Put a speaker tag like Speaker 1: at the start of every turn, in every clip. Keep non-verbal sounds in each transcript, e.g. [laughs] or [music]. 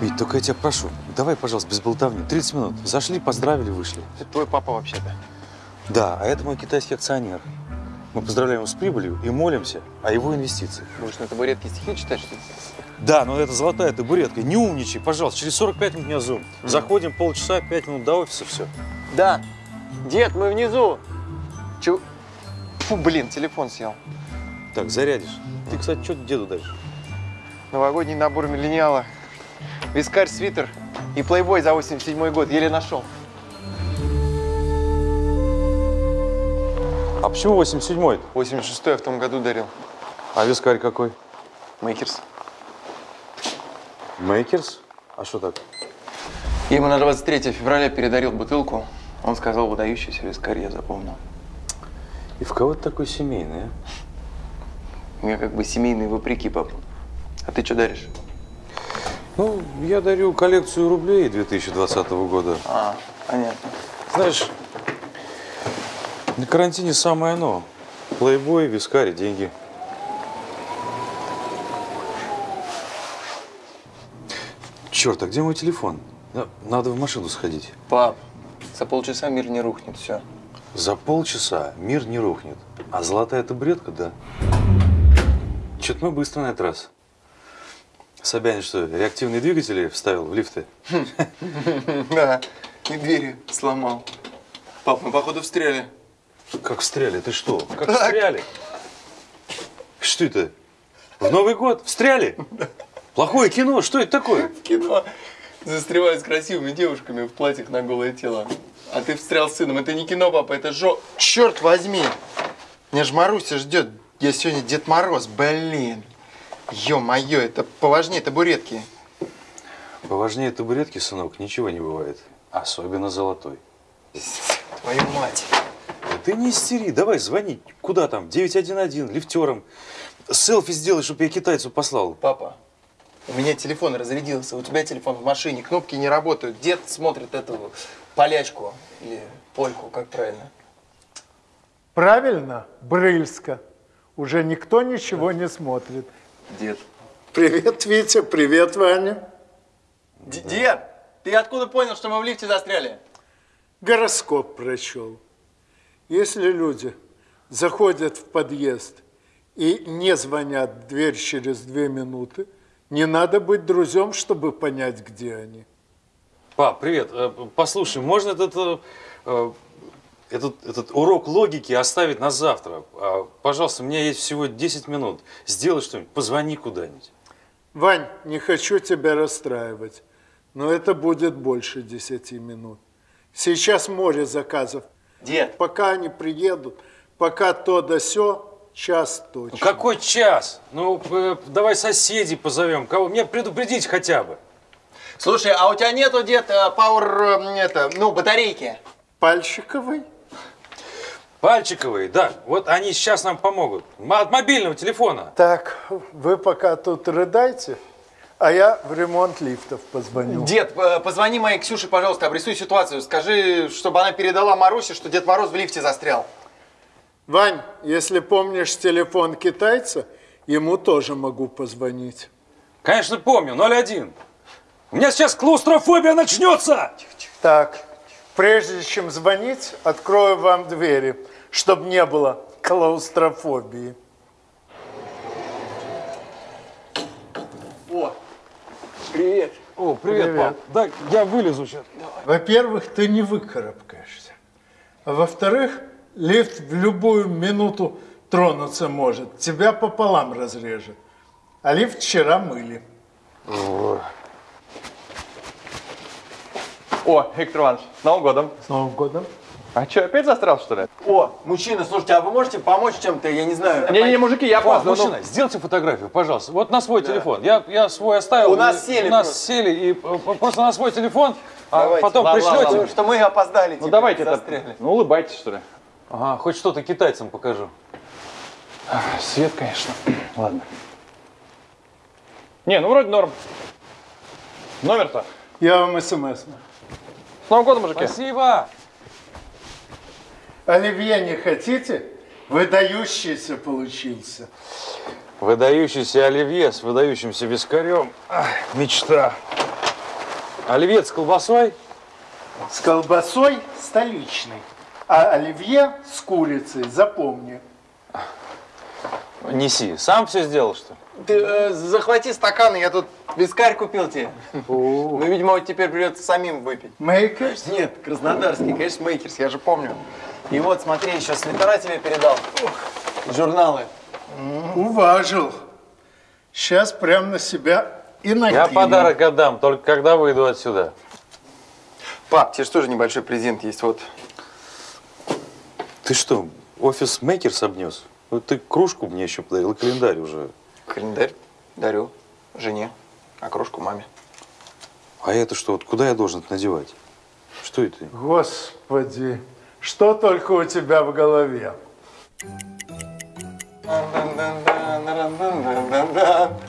Speaker 1: Вить, только я тебя прошу, давай, пожалуйста, без болтовни. 30 минут. Зашли, поздравили, вышли.
Speaker 2: Это твой папа вообще-то.
Speaker 1: Да, а это мой китайский акционер. Мы поздравляем его с прибылью и молимся о его инвестициях.
Speaker 2: Будешь на табуретке стихи читать, что ли?
Speaker 1: Да, но это золотая табуретка. Не умничай, пожалуйста. Через 45 минут у меня зум. Заходим, полчаса, 5 минут до офиса, все.
Speaker 2: Да. Дед, мы внизу. Чего? Фу, блин, телефон съел.
Speaker 1: Так, зарядишь. Ты, кстати, что деду даришь?
Speaker 2: Новогодний набор миллениала. Вискарь, свитер и Playboy за 87 год. Еле нашел.
Speaker 1: А почему 87-й?
Speaker 2: 86 я в том году дарил.
Speaker 1: А вискарь какой?
Speaker 2: Maker's.
Speaker 1: Maker's? А что так?
Speaker 2: Я ему на 23 февраля передарил бутылку. Он сказал, выдающийся вискарь, я запомнил.
Speaker 1: И в кого ты такой семейный, а?
Speaker 2: У меня как бы семейный вопреки, папа. А ты что даришь?
Speaker 1: Ну, я дарю коллекцию рублей 2020 года.
Speaker 2: А, понятно.
Speaker 1: Знаешь, на карантине самое оно. Плейбой, вискарь, деньги. Черт, а где мой телефон? На- Надо в машину сходить.
Speaker 2: Пап, за полчаса мир не рухнет, все.
Speaker 1: За полчаса мир не рухнет. А золотая табуретка, да. Чё-то мы быстро на этот раз. Собянин что, реактивные двигатели вставил в лифты? [laughs]
Speaker 2: Да, и двери сломал. Пап, мы походу встряли.
Speaker 1: Как встряли? Ты что? Как встряли? Что это? В Новый год? Встряли? Плохое кино? Что это такое?
Speaker 2: В кино застревают с красивыми девушками в платьях на голое тело. А ты встрял с сыном. Это не кино, папа, это жо... Черт возьми! Меня ж Маруся ждет. Я сегодня Дед Мороз, блин. Ё-моё, это поважнее табуретки.
Speaker 1: Поважнее табуретки, сынок, ничего не бывает. Особенно золотой.
Speaker 2: Твою мать.
Speaker 1: Да ты не истери, давай звони. Куда там? 911, лифтером. Селфи сделай, чтобы я китайцу послал.
Speaker 2: Папа, у меня телефон разрядился, у тебя телефон в машине, кнопки не работают. Дед смотрит эту полячку или польку, как правильно.
Speaker 3: Правильно, Брыльска. Уже никто ничего не смотрит.
Speaker 2: Дед.
Speaker 3: Привет, Витя, привет, Ваня.
Speaker 2: Дед, ты откуда понял, что мы в лифте застряли?
Speaker 3: Гороскоп прочел. Если люди заходят в подъезд и не звонят в дверь через две минуты, не надо быть друзьям, чтобы понять, где они.
Speaker 1: Пап, привет. Э, Послушай, можно этот, э, э, этот, этот урок логики оставить на завтра? А, Пожалуйста, у меня есть всего 10 минут. Сделай что-нибудь, позвони куда-нибудь.
Speaker 3: Вань, не хочу тебя расстраивать, но это будет больше десяти минут. Сейчас море заказов.
Speaker 2: Дед,
Speaker 3: Пока они приедут, пока то да сё, час
Speaker 1: Ну,
Speaker 3: точно.
Speaker 1: какой час? Ну, э, давай соседей позовем. Кого? Меня предупредить хотя бы.
Speaker 2: слушай, а у тебя нету, дед, пауэр, это, ну, батарейки?
Speaker 3: Пальчиковый?
Speaker 1: Пальчиковые, да. Вот они сейчас нам помогут. От мобильного телефона.
Speaker 3: Так, вы пока тут рыдайте, а я в ремонт лифтов позвоню.
Speaker 2: Дед, позвони моей Ксюше, пожалуйста, обрисуй ситуацию. Скажи, чтобы она передала Марусе, что Дед Мороз в лифте застрял.
Speaker 3: Вань, если помнишь телефон китайца, ему тоже могу позвонить.
Speaker 1: Конечно, помню. 01. У меня сейчас клаустрофобия начнется.
Speaker 3: Так, прежде чем звонить, открою вам двери, чтобы не было клаустрофобии.
Speaker 2: О, привет.
Speaker 1: О, привет,
Speaker 3: Привет.
Speaker 1: пап. Да, я вылезу сейчас.
Speaker 3: Во-первых, ты не выкарабкаешься. А во-вторых, лифт в любую минуту тронуться может. Тебя пополам разрежет. А лифт вчера мыли.
Speaker 4: О, Виктор Иванович, с Новым годом.
Speaker 3: С Новым годом.
Speaker 4: А что, опять застрял, что ли?
Speaker 2: О, мужчина, слушайте, а вы можете помочь чем-то, я не знаю?
Speaker 4: Не-не, мужики, я опаздываю.
Speaker 1: мужчина, сделайте фотографию, пожалуйста. Вот на свой телефон. Я, я свой оставил.
Speaker 2: У нас сели
Speaker 1: У нас
Speaker 2: просто.
Speaker 1: сели. И э, просто на свой телефон, а
Speaker 2: Давайте.
Speaker 1: потом
Speaker 4: Ладно,
Speaker 1: пришлете.
Speaker 2: Ну, что мы опоздали,
Speaker 4: Ну
Speaker 2: типа,
Speaker 4: давайте
Speaker 2: застряли.
Speaker 4: это. Ну улыбайтесь, что ли.
Speaker 1: Ага, хоть что-то китайцам покажу.
Speaker 4: Свет, конечно. Ладно. Не, ну вроде норм. Номер-то.
Speaker 3: Я вам смс.
Speaker 4: С Новым годом, мужики.
Speaker 1: Спасибо!
Speaker 3: Оливье не хотите? Выдающийся получился.
Speaker 1: Выдающийся оливье с выдающимся вискарем. Ах, мечта. Оливье с колбасой?
Speaker 3: С колбасой столичный, а оливье с курицей, запомни.
Speaker 1: Неси. Сам все сделал, что ли?
Speaker 2: Ты э, захвати стаканы, я тут вискарь купил тебе. Ну, видимо, вот теперь придется самим выпить.
Speaker 3: Maker's?
Speaker 2: Нет, краснодарский, конечно, Maker's, я же помню. И вот, смотри, еще свитера тебе передал. Журналы.
Speaker 3: Уважил. Сейчас прям на себя и накину.
Speaker 1: Я подарок отдам, только когда выйду отсюда.
Speaker 2: Пап, тебе же тоже небольшой презент есть, вот.
Speaker 1: Ты что, офис Мейкерс обнес? Ну, ты кружку мне еще подарил, и календарь уже.
Speaker 2: Календарь дарю жене, а кружку маме.
Speaker 1: А это что, вот куда я должен это надевать? Что это?
Speaker 3: Господи, что только у тебя в голове?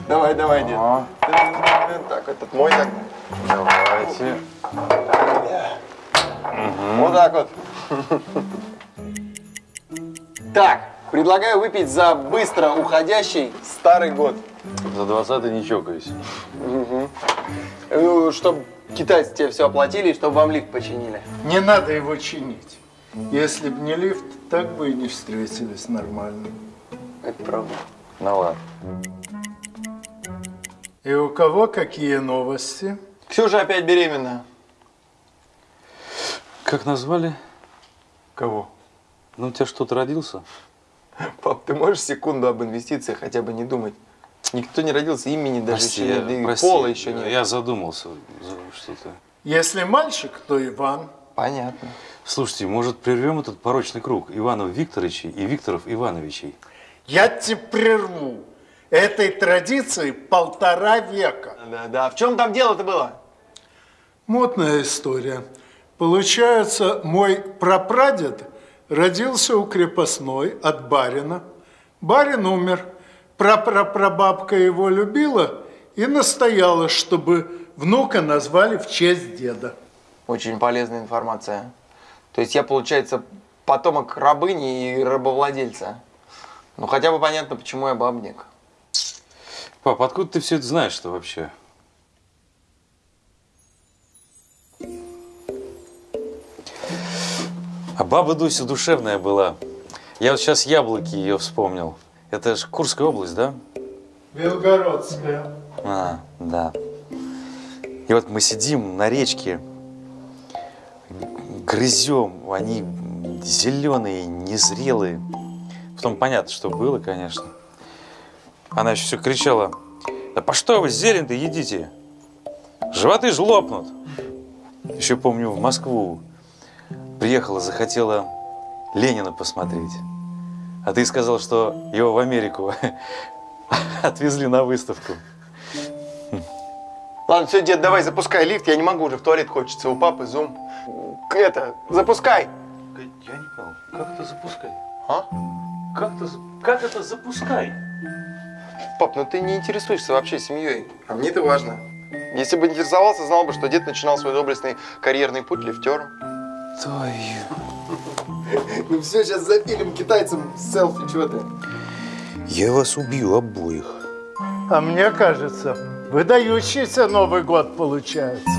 Speaker 2: Давай, давай, дед. Так, этот мой так.
Speaker 1: Давайте.
Speaker 2: Вот так вот. Так, предлагаю выпить за быстро уходящий старый год.
Speaker 1: За 20 не чокаюсь.
Speaker 2: Чтобы китайцы тебе все оплатили, и чтобы вам лифт починили.
Speaker 3: Не надо его чинить. Если б не лифт, так бы и не встретились нормально.
Speaker 2: Это правда.
Speaker 1: Ну ладно.
Speaker 3: И у кого какие новости?
Speaker 2: Ксюша опять беременна.
Speaker 1: Как назвали?
Speaker 2: Кого?
Speaker 1: Ну, у тебя что-то родился? [laughs]
Speaker 2: Пап, ты можешь секунду об инвестициях хотя бы не думать? Никто не родился, имени даже
Speaker 1: Прости,
Speaker 2: еще нет,
Speaker 1: прости,
Speaker 2: пола еще нет.
Speaker 1: Я задумался. за Что-то.
Speaker 3: Если мальчик, то Иван.
Speaker 2: Понятно.
Speaker 1: Слушайте, может, прервем этот порочный круг Иванов Викторовичей и Викторов Ивановичей?
Speaker 3: Я тебе прерву. Этой традиции полтора века.
Speaker 2: Да, да. В чем там дело-то было?
Speaker 3: Мутная история. Получается, мой прапрадед родился у крепостной от барина. Барин умер. Прапрапрабабка его любила и настояла, чтобы внука назвали в честь деда.
Speaker 2: Очень полезная информация. То есть я, получается, потомок рабыни и рабовладельца. Ну, хотя бы понятно, почему я бабник.
Speaker 1: Пап, откуда ты все это знаешь-то вообще? А баба Дуся душевная была. Я вот сейчас яблоки ее вспомнил. Это же Курская область, да?
Speaker 3: Белгородская.
Speaker 1: А, да. И вот мы сидим на речке, грызем, они зеленые, незрелые. Потом понятно, что было, конечно. Она еще все кричала, да по что вы зелень-то едите? Животы ж лопнут. Еще помню, в Москву приехала, захотела Ленина посмотреть. А ты сказал, что его в Америку [laughs] отвезли на выставку.
Speaker 2: Ладно, все, дед, давай запускай лифт, я не могу уже в туалет хочется, у папы зум. Это, запускай!
Speaker 1: Я не понял, как это запускай?
Speaker 2: А?
Speaker 1: Как это, как это запускай?
Speaker 2: Пап, ну ты не интересуешься вообще семьей. А мне это важно. Если бы интересовался, знал бы, что дед начинал свой доблестный карьерный путь лифтером.
Speaker 1: Твою.
Speaker 2: Ну все, сейчас запилим китайцам селфи, чего ты?
Speaker 1: Я вас убью обоих.
Speaker 3: А мне кажется, выдающийся Новый год получается.